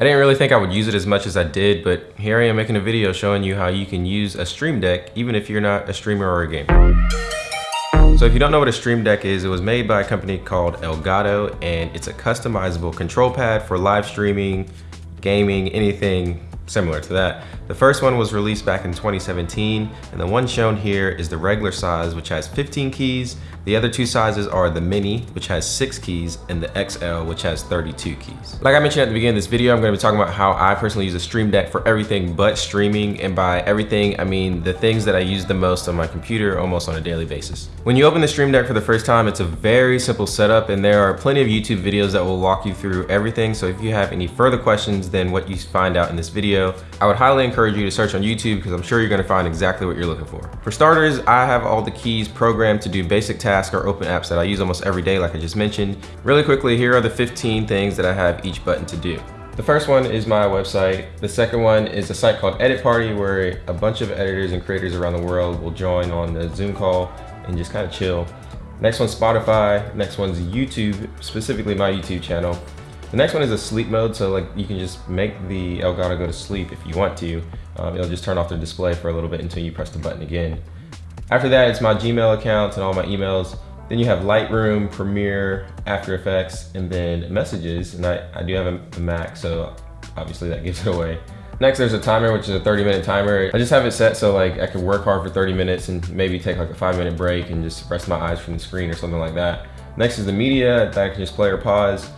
I didn't really think I would use it as much as I did, but here I am making a video showing you how you can use a Stream Deck even if you're not a streamer or a gamer. So if you don't know what a Stream Deck is, it was made by a company called Elgato and it's a customizable control pad for live streaming, gaming, anything similar to that. The first one was released back in 2017, and the one shown here is the regular size, which has 15 keys. The other two sizes are the Mini, which has six keys, and the XL, which has 32 keys. Like I mentioned at the beginning of this video, I'm gonna be talking about how I personally use a Stream Deck for everything but streaming, and by everything, I mean the things that I use the most on my computer almost on a daily basis. When you open the Stream Deck for the first time, it's a very simple setup, and there are plenty of YouTube videos that will walk you through everything, so if you have any further questions than what you find out in this video, I would highly encourage you to search on YouTube because I'm sure you're gonna find exactly what you're looking for. For starters, I have all the keys programmed to do basic tasks or open apps that I use almost every day, like I just mentioned. Really quickly, here are the 15 things that I have each button to do. The first one is my website. The second one is a site called Edit Party where a bunch of editors and creators around the world will join on the Zoom call and just kind of chill. Next one's Spotify. Next one's YouTube, specifically my YouTube channel. The next one is a sleep mode, so like you can just make the Elgato go to sleep if you want to. Um, it'll just turn off the display for a little bit until you press the button again. After that, it's my Gmail accounts and all my emails. Then you have Lightroom, Premiere, After Effects, and then messages. And I, I do have a, a Mac, so obviously that gives it away. Next, there's a timer, which is a 30 minute timer. I just have it set so like I can work hard for 30 minutes and maybe take like a five minute break and just rest my eyes from the screen or something like that. Next is the media that I can just play or pause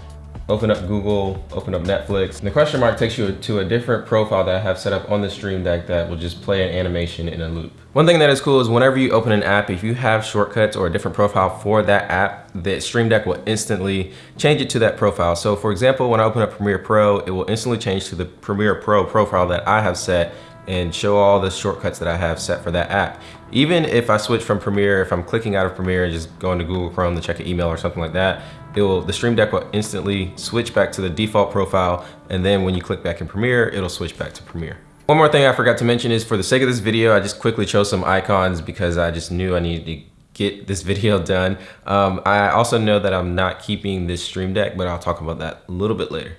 open up Google, open up Netflix. And the question mark takes you to a different profile that I have set up on the Stream Deck that will just play an animation in a loop. One thing that is cool is whenever you open an app, if you have shortcuts or a different profile for that app, the Stream Deck will instantly change it to that profile. So for example, when I open up Premiere Pro, it will instantly change to the Premiere Pro profile that I have set and show all the shortcuts that I have set for that app. Even if I switch from Premiere, if I'm clicking out of Premiere and just going to Google Chrome to check an email or something like that, it will, the Stream Deck will instantly switch back to the default profile. And then when you click back in Premiere, it'll switch back to Premiere. One more thing I forgot to mention is for the sake of this video, I just quickly chose some icons because I just knew I needed to get this video done. Um, I also know that I'm not keeping this Stream Deck, but I'll talk about that a little bit later.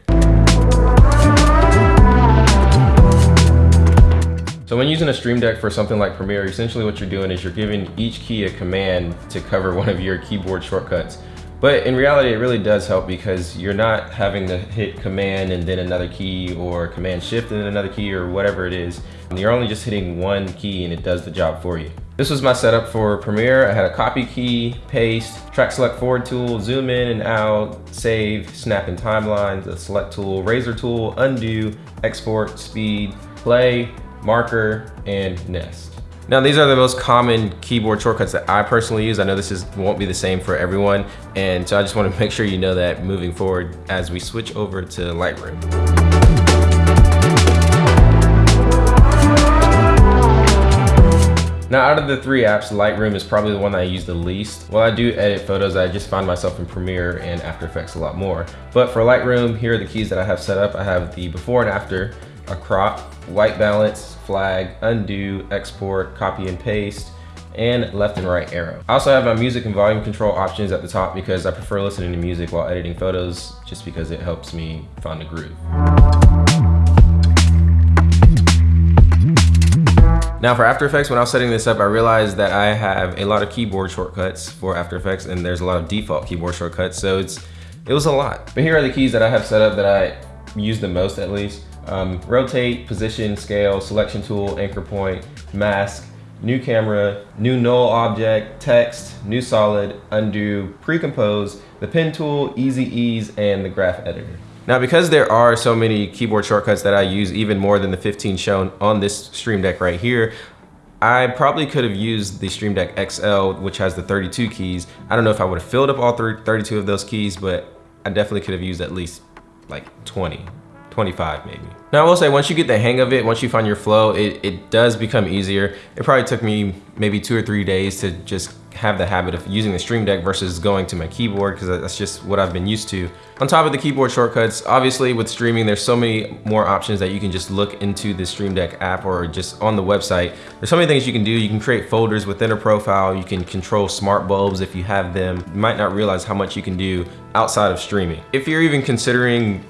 So when using a Stream Deck for something like Premiere, essentially what you're doing is you're giving each key a command to cover one of your keyboard shortcuts. But in reality, it really does help because you're not having to hit command and then another key or command shift and then another key or whatever it is. You're only just hitting one key and it does the job for you. This was my setup for Premiere. I had a copy key, paste, track select forward tool, zoom in and out, save, snap in timelines, a select tool, razor tool, undo, export, speed, play, marker, and nest. Now these are the most common keyboard shortcuts that I personally use. I know this is won't be the same for everyone. And so I just want to make sure you know that moving forward as we switch over to Lightroom. Now out of the three apps, Lightroom is probably the one that I use the least. While I do edit photos, I just find myself in Premiere and After Effects a lot more. But for Lightroom, here are the keys that I have set up. I have the before and after, a crop, white balance, flag, undo, export, copy and paste, and left and right arrow. I also have my music and volume control options at the top because I prefer listening to music while editing photos just because it helps me find a groove. Now for After Effects, when I was setting this up, I realized that I have a lot of keyboard shortcuts for After Effects and there's a lot of default keyboard shortcuts, so it's it was a lot. But here are the keys that I have set up that I use the most at least. Um, rotate, position, scale, selection tool, anchor point, mask, new camera, new null object, text, new solid, undo, pre-compose, the pen tool, easy ease, and the graph editor. Now because there are so many keyboard shortcuts that I use even more than the 15 shown on this Stream Deck right here, I probably could have used the Stream Deck XL, which has the 32 keys. I don't know if I would have filled up all 32 of those keys, but I definitely could have used at least like 20 25 maybe. Now I will say once you get the hang of it, once you find your flow, it, it does become easier. It probably took me maybe two or three days to just have the habit of using the Stream Deck versus going to my keyboard because that's just what I've been used to. On top of the keyboard shortcuts, obviously with streaming, there's so many more options that you can just look into the Stream Deck app or just on the website. There's so many things you can do. You can create folders within a profile. You can control smart bulbs if you have them. You might not realize how much you can do outside of streaming. If you're even considering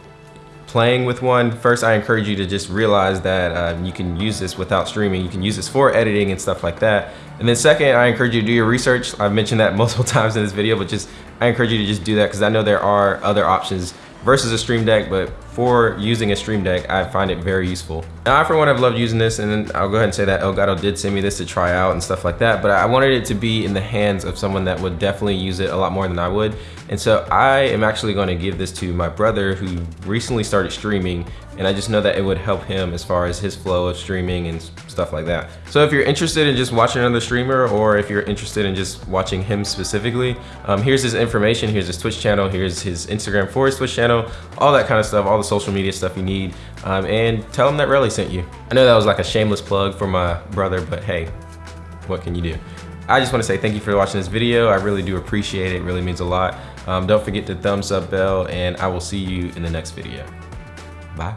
playing with one, first I encourage you to just realize that um, you can use this without streaming. You can use this for editing and stuff like that. And then second, I encourage you to do your research. I've mentioned that multiple times in this video, but just I encourage you to just do that because I know there are other options versus a Stream Deck, but for using a Stream Deck, I find it very useful. Now, I for one have loved using this, and I'll go ahead and say that Elgato did send me this to try out and stuff like that, but I wanted it to be in the hands of someone that would definitely use it a lot more than I would. And so I am actually gonna give this to my brother who recently started streaming and I just know that it would help him as far as his flow of streaming and stuff like that. So if you're interested in just watching another streamer or if you're interested in just watching him specifically, um, here's his information, here's his Twitch channel, here's his Instagram for his Twitch channel, all that kind of stuff, all the social media stuff you need, um, and tell them that Relly sent you. I know that was like a shameless plug for my brother, but hey, what can you do? I just want to say thank you for watching this video. I really do appreciate it. It really means a lot. Um, don't forget to thumbs up bell and I will see you in the next video. Bye.